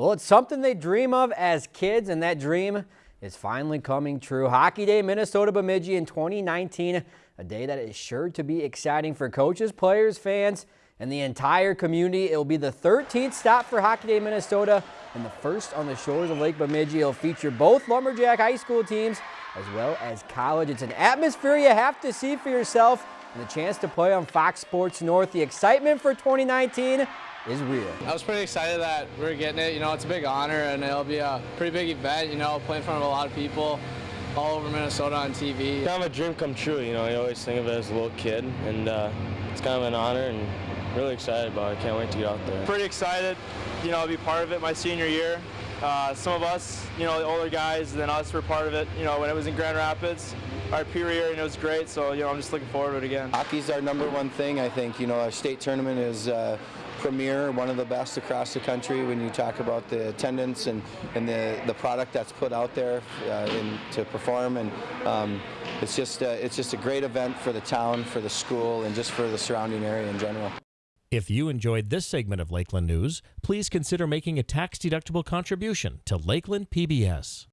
Well, it's something they dream of as kids, and that dream is finally coming true. Hockey Day, Minnesota Bemidji in 2019, a day that is sure to be exciting for coaches, players, fans, and the entire community. It will be the 13th stop for Hockey Day Minnesota and the first on the shores of Lake Bemidji. It'll feature both Lumberjack high school teams as well as college. It's an atmosphere you have to see for yourself and the chance to play on Fox Sports North. The excitement for 2019 is real. I was pretty excited that we're getting it. You know, it's a big honor and it'll be a pretty big event, you know, playing in front of a lot of people all over Minnesota on TV. Kind of a dream come true, you know, you always think of it as a little kid and uh, it's kind of an honor and really excited about it. Can't wait to get out there. Pretty excited, you know, to be part of it my senior year. Uh, some of us, you know, the older guys than us were part of it, you know, when it was in Grand Rapids. Our year, and it was great, so, you know, I'm just looking forward to it again. Hockey's our number one thing, I think. You know, our state tournament is uh, premier, one of the best across the country when you talk about the attendance and, and the, the product that's put out there uh, in, to perform. And um, it's, just, uh, it's just a great event for the town, for the school, and just for the surrounding area in general. If you enjoyed this segment of Lakeland News, please consider making a tax-deductible contribution to Lakeland PBS.